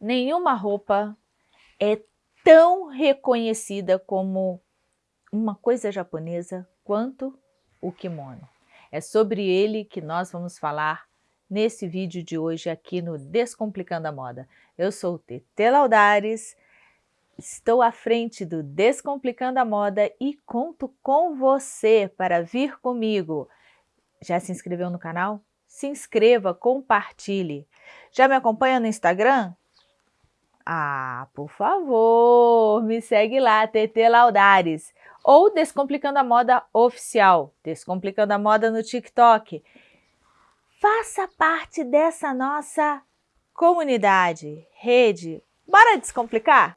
nenhuma roupa é tão reconhecida como uma coisa japonesa quanto o kimono. É sobre ele que nós vamos falar nesse vídeo de hoje aqui no Descomplicando a Moda. Eu sou Tete Laudares, estou à frente do Descomplicando a Moda e conto com você para vir comigo. Já se inscreveu no canal? Se inscreva, compartilhe. Já me acompanha no Instagram? Ah, por favor, me segue lá, TT Laudares. Ou Descomplicando a Moda Oficial, Descomplicando a Moda no TikTok. Faça parte dessa nossa comunidade, rede. Bora descomplicar?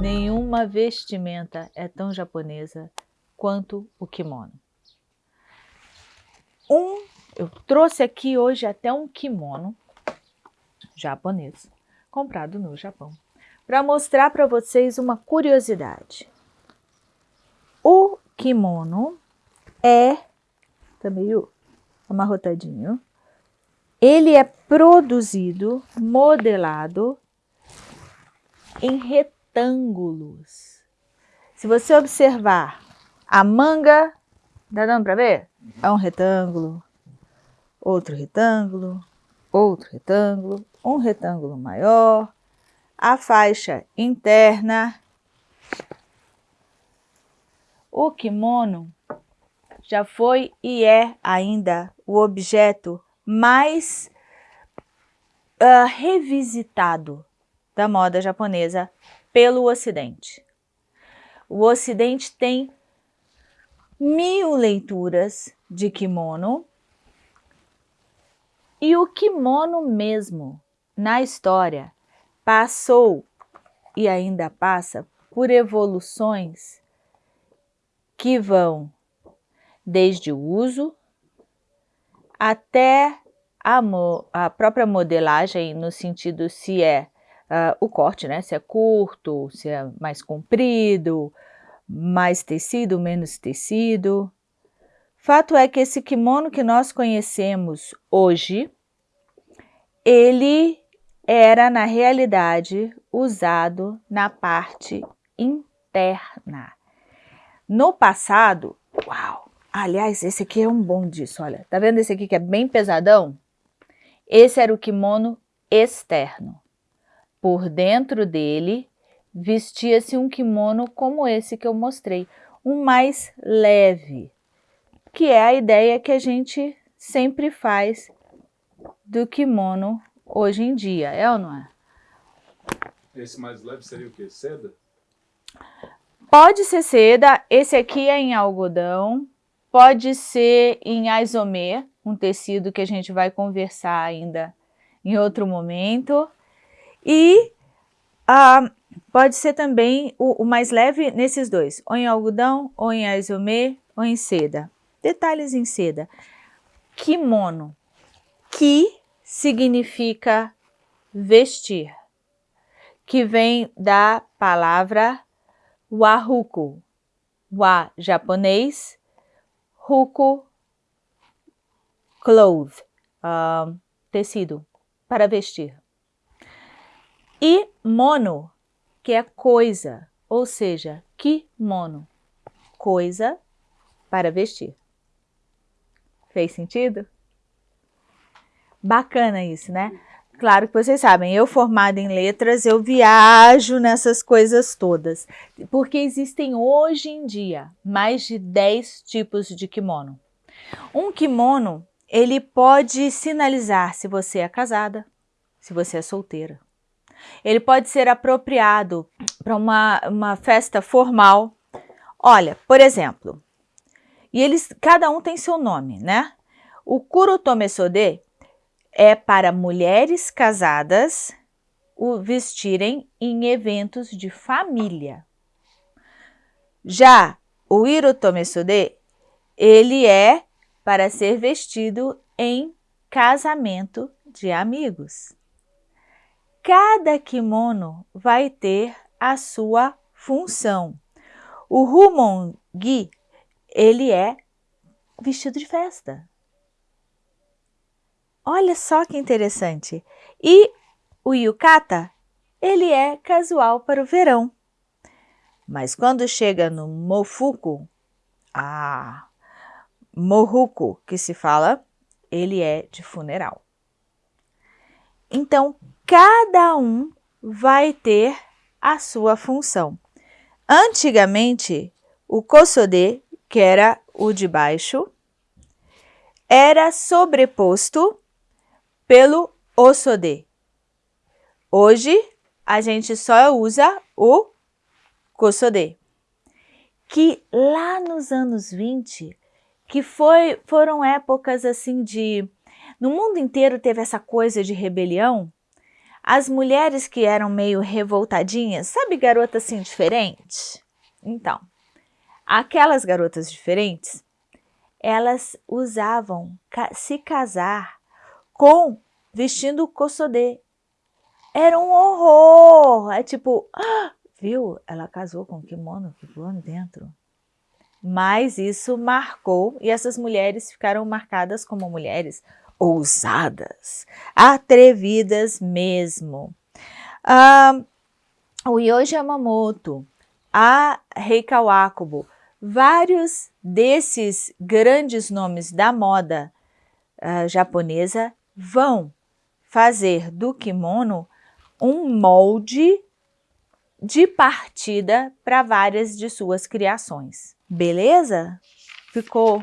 Nenhuma vestimenta é tão japonesa quanto o kimono. Um, eu trouxe aqui hoje até um kimono japonês, comprado no Japão, para mostrar para vocês uma curiosidade. O kimono é, tá meio amarrotadinho, ele é produzido, modelado em retângulos. Se você observar a manga, tá dando para ver? É um retângulo, outro retângulo, outro retângulo, um retângulo maior, a faixa interna. O kimono já foi e é ainda o objeto mais uh, revisitado da moda japonesa pelo Ocidente. O Ocidente tem mil leituras de kimono. E o kimono mesmo, na história, passou e ainda passa por evoluções que vão desde o uso até a, a própria modelagem, no sentido se é uh, o corte, né? se é curto, se é mais comprido, mais tecido, menos tecido. Fato é que esse kimono que nós conhecemos hoje, ele era na realidade usado na parte interna. No passado, uau, aliás, esse aqui é um bom disso, olha, tá vendo esse aqui que é bem pesadão? Esse era o kimono externo. Por dentro dele vestia-se um kimono como esse que eu mostrei, um mais leve, que é a ideia que a gente sempre faz do kimono hoje em dia, é ou não é? Esse mais leve seria o quê? Seda? Pode ser seda, esse aqui é em algodão, pode ser em aisomê, um tecido que a gente vai conversar ainda em outro momento. E ah, Pode ser também o, o, mais leve nesses dois, ou em algodão, ou em aizomê, ou em seda. Detalhes em seda. Kimono. Ki significa vestir, que vem da palavra wahuku. Wa, japonês, huku, cloth, uh, tecido, para vestir. E mono que é coisa, ou seja, kimono, coisa para vestir. Fez sentido? Bacana isso, né? Claro que vocês sabem, eu formada em letras, eu viajo nessas coisas todas, porque existem hoje em dia mais de 10 tipos de kimono. Um kimono, ele pode sinalizar se você é casada, se você é solteira, ele pode ser apropriado para uma, uma festa formal. Olha, por exemplo, e eles, cada um tem seu nome, né? O Kurotome Sode é para mulheres casadas o vestirem em eventos de família. Já o Hirotome Sode, ele é para ser vestido em casamento de amigos cada kimono vai ter a sua função. O Humongi, ele é vestido de festa. Olha só que interessante. E o yukata, ele é casual para o verão. Mas quando chega no mofuku, ah, mohuku que se fala, ele é de funeral. Então, cada um vai ter a sua função. Antigamente, o kosode, que era o de baixo, era sobreposto pelo osode. Hoje, a gente só usa o kosode, que lá nos anos 20, que foi, foram épocas assim de... No mundo inteiro teve essa coisa de rebelião, as mulheres que eram meio revoltadinhas, sabe garota assim diferente? Então, aquelas garotas diferentes, elas usavam se casar com vestindo kossodê. Era um horror! É tipo, ah, viu? Ela casou com kimono que voando dentro. Mas isso marcou e essas mulheres ficaram marcadas como mulheres ousadas, atrevidas mesmo. Ah, o Yoji Yamamoto, a Rei Kawakubo, vários desses grandes nomes da moda uh, japonesa vão fazer do kimono um molde de partida para várias de suas criações. Beleza? Ficou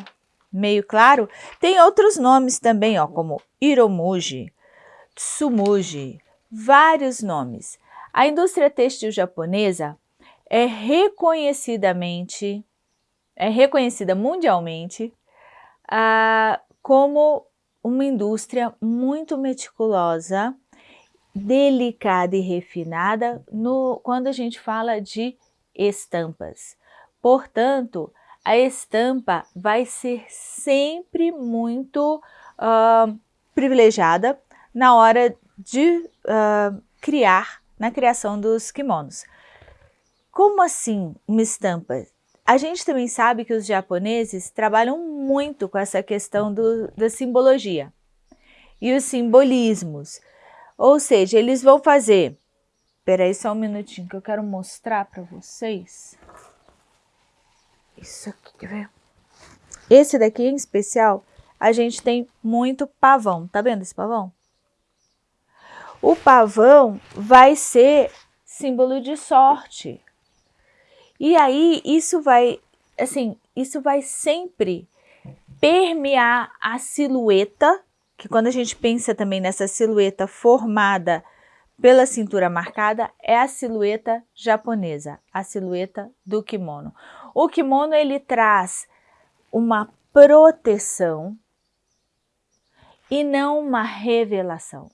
meio claro? Tem outros nomes também, ó, como Iromuji, Tsumuji, vários nomes. A indústria têxtil japonesa é reconhecidamente, é reconhecida mundialmente ah, como uma indústria muito meticulosa, delicada e refinada no, quando a gente fala de estampas. Portanto, a estampa vai ser sempre muito uh, privilegiada na hora de uh, criar, na criação dos kimonos. Como assim uma estampa? A gente também sabe que os japoneses trabalham muito com essa questão do, da simbologia e os simbolismos. Ou seja, eles vão fazer... Espera aí só um minutinho que eu quero mostrar para vocês. Isso aqui, quer ver? Esse daqui em especial, a gente tem muito pavão. Tá vendo esse pavão? O pavão vai ser símbolo de sorte. E aí, isso vai, assim, isso vai sempre permear a silhueta, que quando a gente pensa também nessa silhueta formada pela cintura marcada, é a silhueta japonesa, a silhueta do kimono. O kimono, ele traz uma proteção e não uma revelação.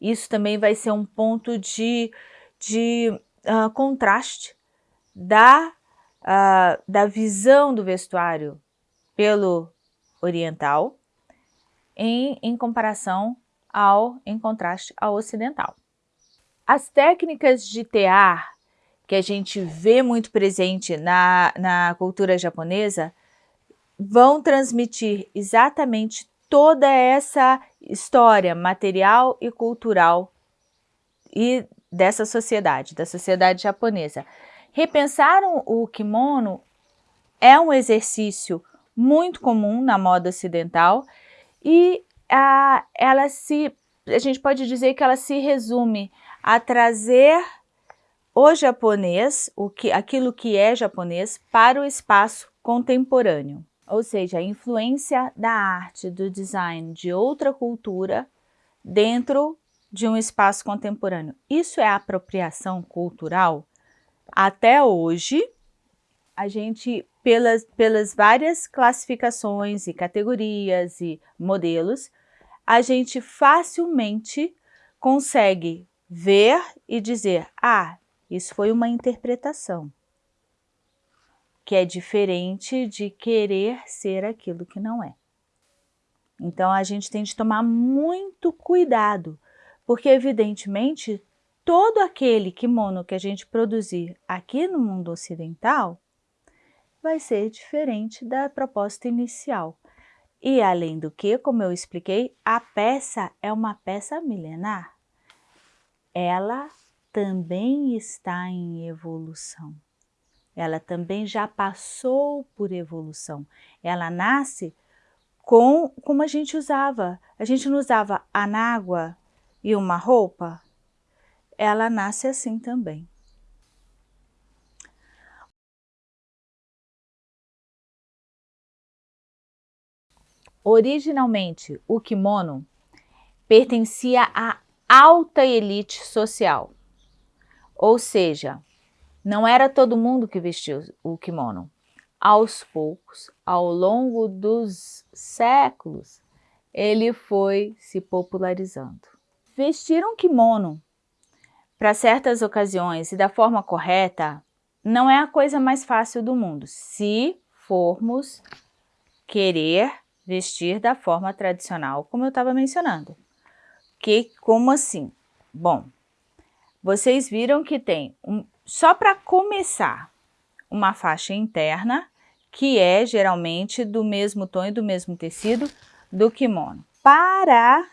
Isso também vai ser um ponto de, de uh, contraste da, uh, da visão do vestuário pelo oriental em, em comparação ao, em contraste ao ocidental. As técnicas de tear que a gente vê muito presente na, na cultura japonesa vão transmitir exatamente toda essa história material e cultural e dessa sociedade, da sociedade japonesa. Repensar o kimono é um exercício muito comum na moda ocidental e a, ela se, a gente pode dizer que ela se resume a trazer o japonês, o que, aquilo que é japonês, para o espaço contemporâneo. Ou seja, a influência da arte, do design de outra cultura dentro de um espaço contemporâneo. Isso é apropriação cultural? Até hoje, a gente, pelas, pelas várias classificações e categorias e modelos, a gente facilmente consegue ver e dizer, ah, isso foi uma interpretação, que é diferente de querer ser aquilo que não é. Então, a gente tem de tomar muito cuidado, porque evidentemente todo aquele kimono que a gente produzir aqui no mundo ocidental vai ser diferente da proposta inicial. E além do que, como eu expliquei, a peça é uma peça milenar. Ela também está em evolução. Ela também já passou por evolução. Ela nasce com como a gente usava. A gente não usava anágua e uma roupa? Ela nasce assim também. Originalmente, o kimono pertencia à alta elite social, ou seja, não era todo mundo que vestia o kimono. Aos poucos, ao longo dos séculos, ele foi se popularizando. Vestir um kimono para certas ocasiões e da forma correta não é a coisa mais fácil do mundo, se formos querer vestir da forma tradicional, como eu estava mencionando. Que, como assim? Bom, vocês viram que tem, um, só para começar, uma faixa interna, que é geralmente do mesmo tom e do mesmo tecido do kimono. Para,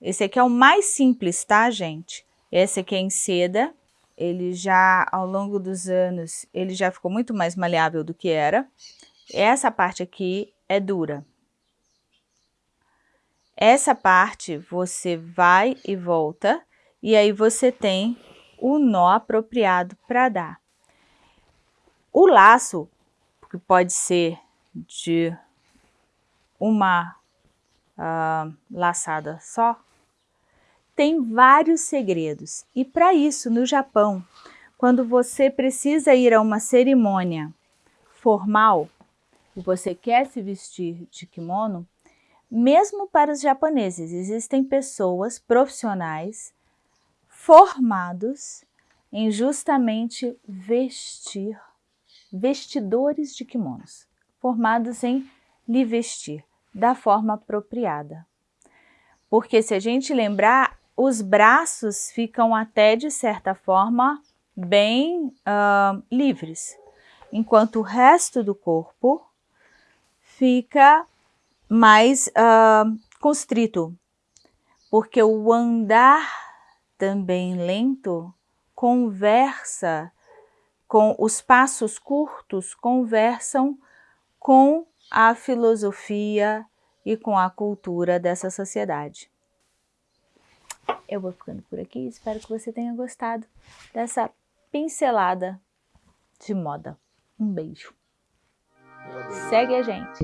esse aqui é o mais simples, tá, gente? Esse aqui é em seda, ele já, ao longo dos anos, ele já ficou muito mais maleável do que era. Essa parte aqui é dura, essa parte você vai e volta e aí você tem o nó apropriado para dar. O laço, que pode ser de uma uh, laçada só, tem vários segredos. E para isso, no Japão, quando você precisa ir a uma cerimônia formal e você quer se vestir de kimono, mesmo para os japoneses, existem pessoas profissionais formados em justamente vestir, vestidores de kimonos, formados em lhe vestir da forma apropriada. Porque se a gente lembrar, os braços ficam até de certa forma bem uh, livres, enquanto o resto do corpo fica mais uh, constrito, porque o andar também lento conversa com os passos curtos, conversam com a filosofia e com a cultura dessa sociedade. Eu vou ficando por aqui, espero que você tenha gostado dessa pincelada de moda. Um beijo. Segue a gente.